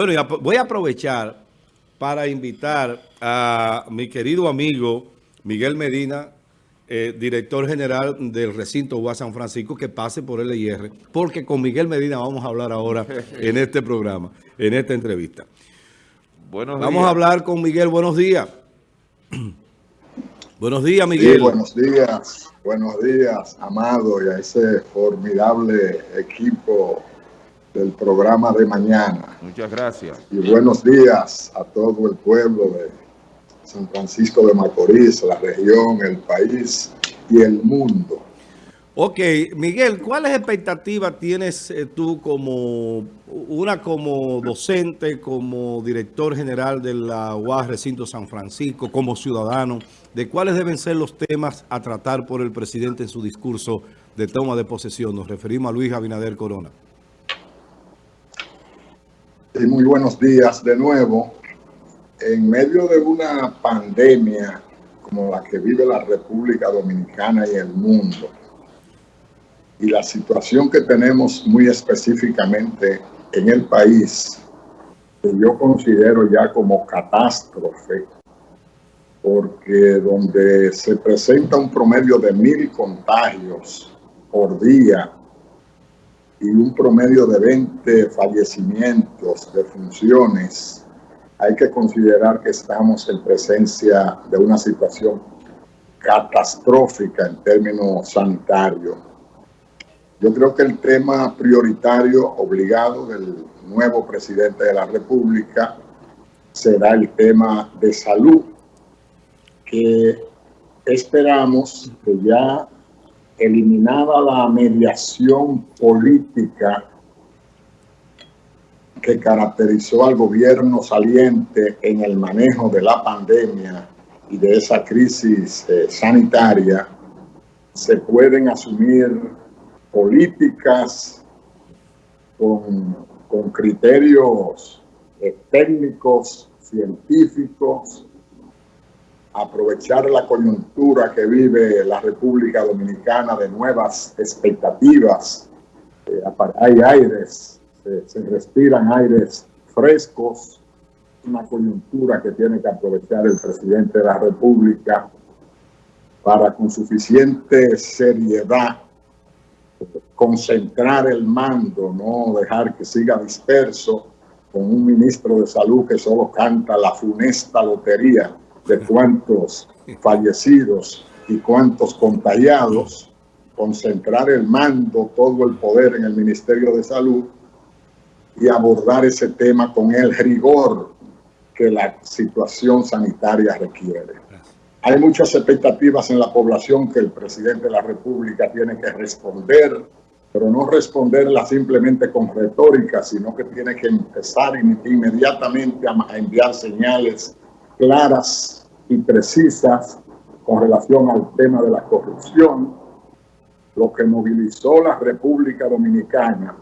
Bueno, voy a aprovechar para invitar a mi querido amigo Miguel Medina, eh, director general del recinto UA San Francisco, que pase por LIR, porque con Miguel Medina vamos a hablar ahora en este programa, en esta entrevista. Buenos vamos a hablar con Miguel. Buenos días. buenos días, Miguel. buenos días. Buenos días, Amado, y a ese formidable equipo del programa de mañana. Muchas gracias. Y buenos días a todo el pueblo de San Francisco de Macorís, la región, el país y el mundo. Ok, Miguel, ¿cuáles expectativas tienes eh, tú como, una como docente, como director general de la UAS Recinto San Francisco, como ciudadano, de cuáles deben ser los temas a tratar por el presidente en su discurso de toma de posesión? Nos referimos a Luis Abinader Corona muy buenos días de nuevo. En medio de una pandemia como la que vive la República Dominicana y el mundo, y la situación que tenemos muy específicamente en el país, que yo considero ya como catástrofe, porque donde se presenta un promedio de mil contagios por día y un promedio de 20 fallecimientos de funciones, hay que considerar que estamos en presencia de una situación catastrófica en términos sanitarios. Yo creo que el tema prioritario obligado del nuevo presidente de la República será el tema de salud, que esperamos que ya eliminada la mediación política que caracterizó al gobierno saliente en el manejo de la pandemia y de esa crisis eh, sanitaria, se pueden asumir políticas con, criterios eh, técnicos, científicos, aprovechar la coyuntura que vive la República Dominicana de nuevas expectativas. Eh, hay aires, se, respiran aires frescos, una coyuntura que tiene que aprovechar el presidente de la República para con suficiente seriedad concentrar el mando, no dejar que siga disperso con un ministro de salud que solo canta la funesta lotería de cuántos fallecidos y cuántos contagiados, concentrar el mando, todo el poder en el Ministerio de Salud y abordar ese tema con el rigor que la situación sanitaria requiere. Hay muchas expectativas en la población que el presidente de la República tiene que responder, pero no responderla simplemente con retórica, sino que tiene que empezar inmediatamente a enviar señales claras y precisas con relación al tema de la corrupción, lo que movilizó la República Dominicana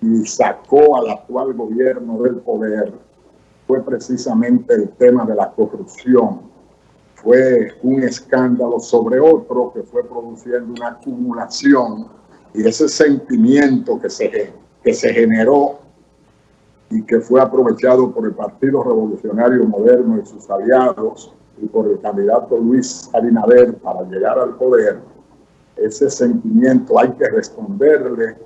y sacó al actual gobierno del poder fue precisamente el tema de la corrupción. Fue un escándalo sobre otro que fue produciendo una acumulación y ese sentimiento que se, que se generó y que fue aprovechado por el Partido Revolucionario Moderno y sus aliados y por el candidato Luis Abinader para llegar al poder, ese sentimiento hay que responderle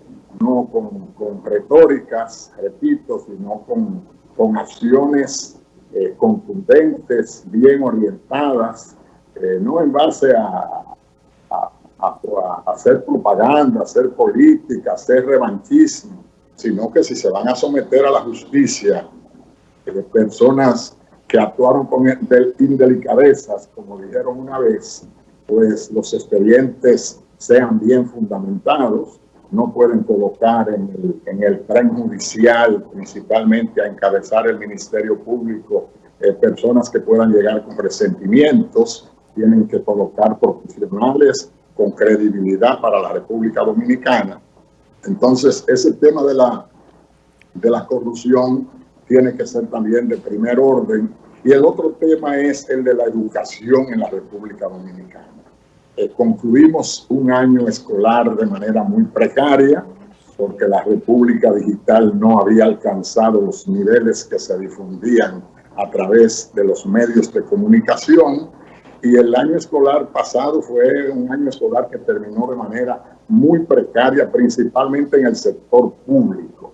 no con, con retóricas, repito, sino con, con acciones eh, contundentes, bien orientadas, eh, no en base a, a, a, hacer propaganda, hacer política, hacer revanchismo, sino que si se van a someter a la justicia de personas que actuaron con indelicadezas, como dijeron una vez, pues los expedientes sean bien fundamentados, no pueden colocar en el, en el tren judicial, principalmente a encabezar el Ministerio Público, eh, personas que puedan llegar con resentimientos, tienen que colocar profesionales con credibilidad para la República Dominicana entonces, ese tema de la, de la corrupción tiene que ser también de primer orden. Y el otro tema es el de la educación en la República Dominicana. Eh, concluimos un año escolar de manera muy precaria. porque la República Digital no había alcanzado los niveles que se difundían a través de los medios de comunicación y el año escolar pasado fue un año escolar que terminó de manera muy precaria, principalmente en el sector público,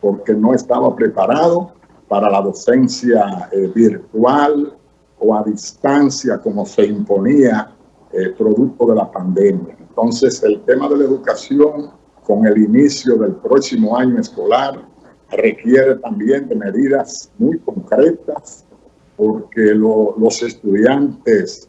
porque no estaba preparado para la docencia eh, virtual o a distancia como se imponía eh, producto de la pandemia. Entonces, el tema de la educación con el inicio del próximo año escolar requiere también de medidas muy concretas porque los estudiantes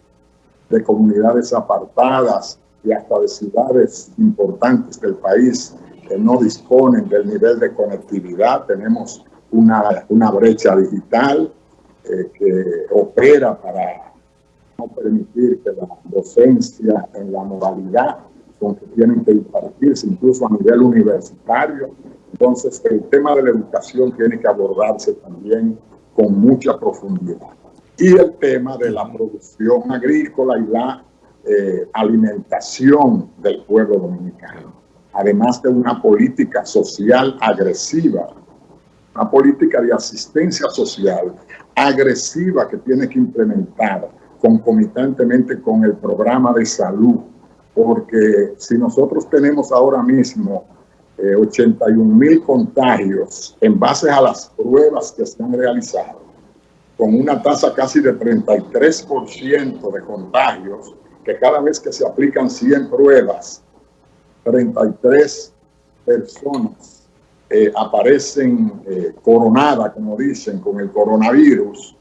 de comunidades apartadas y hasta de ciudades importantes del país que no disponen del nivel de conectividad, tenemos una, una brecha digital eh, que opera para no permitir que la docencia en la modalidad con que tienen que impartirse incluso a nivel universitario. Entonces, el tema de la educación tiene que abordarse también con mucha profundidad. Y el tema de la producción agrícola y la eh, alimentación del pueblo dominicano, además de una política social agresiva, una política de asistencia social agresiva que tiene que implementar concomitantemente con el programa de salud, porque si nosotros tenemos ahora mismo 81 eh, mil contagios en base a las pruebas que se han realizado, con una tasa casi de 33% de contagios, que cada vez que se aplican 100 pruebas, 33 personas eh, aparecen eh, coronadas, como dicen, con el coronavirus,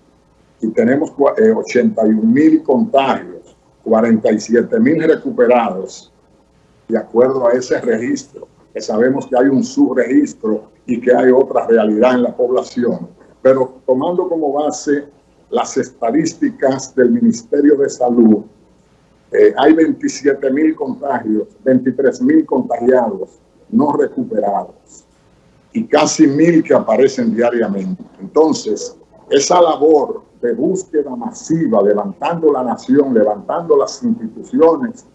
y tenemos 81 eh, mil contagios, 47 mil recuperados, de acuerdo a ese registro, que sabemos que hay un subregistro y que hay otra realidad en la población. Pero tomando como base las estadísticas del Ministerio de Salud, eh, hay 27 mil contagios, 23 mil contagiados no recuperados y casi mil que aparecen diariamente. Entonces, esa labor de búsqueda masiva, levantando la nación, levantando las instituciones,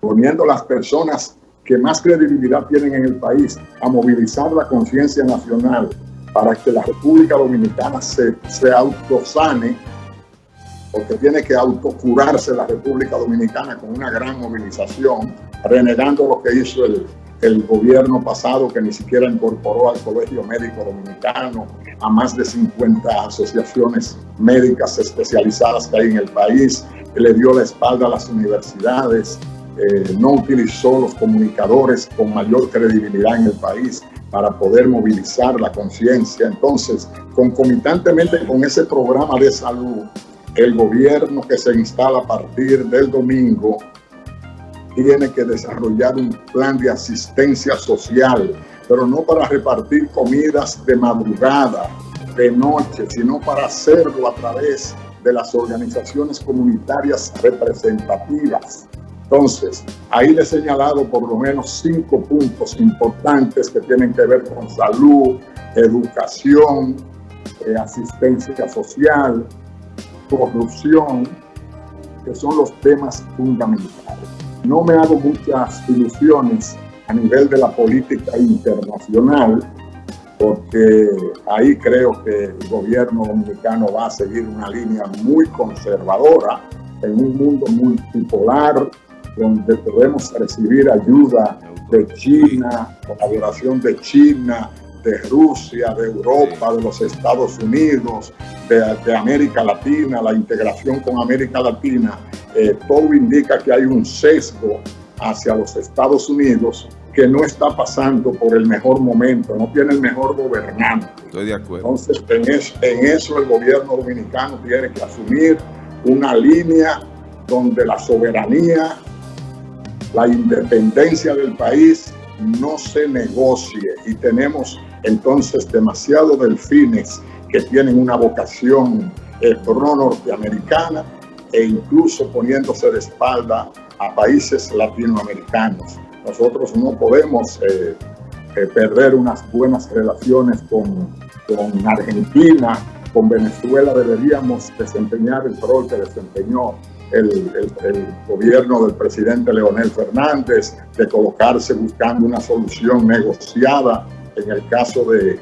poniendo las personas que más credibilidad tienen en el país a movilizar la conciencia nacional para que la República Dominicana se, se autosane, porque tiene que autocurarse la República Dominicana con una gran movilización, renegando lo que hizo el, el gobierno pasado que ni siquiera incorporó al Colegio Médico Dominicano, a más de 50 asociaciones médicas especializadas que hay en el país, que le dio la espalda a las universidades, eh, no utilizó los comunicadores con mayor credibilidad en el país para poder movilizar la conciencia. Entonces, concomitantemente con ese programa de salud, el gobierno que se instala a partir del domingo tiene que desarrollar un plan de asistencia social, pero no para repartir comidas de madrugada, de noche, sino para hacerlo a través de las organizaciones comunitarias representativas. Entonces, ahí le he señalado por lo menos cinco puntos importantes que tienen que ver con salud, educación, eh, asistencia social, corrupción, que son los temas fundamentales. No me hago muchas ilusiones a nivel de la política internacional, porque ahí creo que el gobierno dominicano va a seguir una línea muy conservadora en un mundo multipolar donde podemos recibir ayuda de China, colaboración de China, de Rusia, de Europa, de los Estados Unidos, de, América Latina, la integración con América Latina, eh, todo indica que hay un sesgo hacia los Estados Unidos que no está pasando por el mejor momento, no tiene el mejor gobernante. Estoy de acuerdo. Entonces, en, en eso el gobierno dominicano tiene que asumir una línea donde la soberanía, la independencia del país no se negocie y tenemos entonces demasiado delfines que tienen una vocación eh, pro-norteamericana e incluso poniéndose de espalda a países latinoamericanos. Nosotros no podemos eh, eh, perder unas buenas relaciones con, con Argentina, con Venezuela deberíamos desempeñar el rol que desempeñó el, gobierno del presidente Leonel Fernández, de colocarse buscando una solución negociada en el caso de,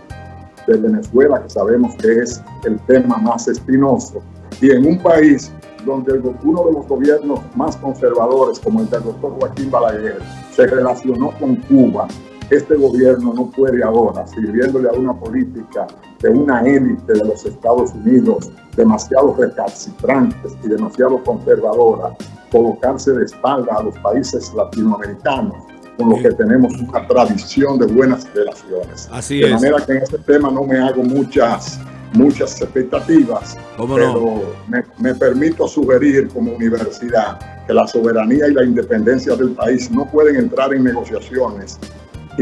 de Venezuela, que sabemos que es el tema más espinoso. Y en un país donde uno de los gobiernos más conservadores, como el del doctor Joaquín Balaguer, se relacionó con Cuba, este gobierno no puede ahora, sirviéndole a una política de una élite de los Estados Unidos demasiado recalcitrantes y demasiado conservadora, colocarse de espalda a los países latinoamericanos con los que tenemos una tradición de buenas relaciones. Así de manera que en este tema no me hago muchas muchas expectativas, pero me, me, permito sugerir como universidad que la soberanía y la independencia del país no pueden entrar en negociaciones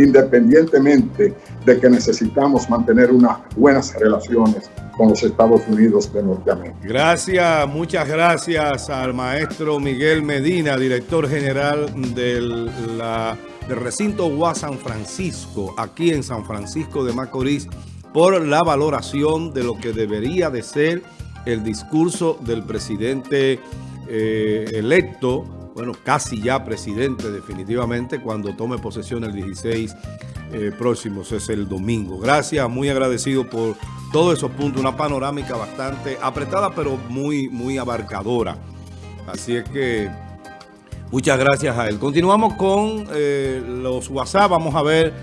independientemente de que necesitamos mantener unas buenas relaciones con los Estados Unidos de Norteamérica. Gracias, muchas gracias al maestro Miguel Medina, director general del, recinto UAS San Francisco, aquí en San Francisco de Macorís, por la valoración de lo que debería de ser el discurso del presidente eh, electo bueno, casi ya presidente definitivamente cuando tome posesión el 16 eh, próximo, es el domingo. Gracias, muy agradecido por todos esos puntos, una panorámica bastante apretada pero muy, muy abarcadora. Así es que muchas gracias a él. Continuamos con eh, los WhatsApp, vamos a ver...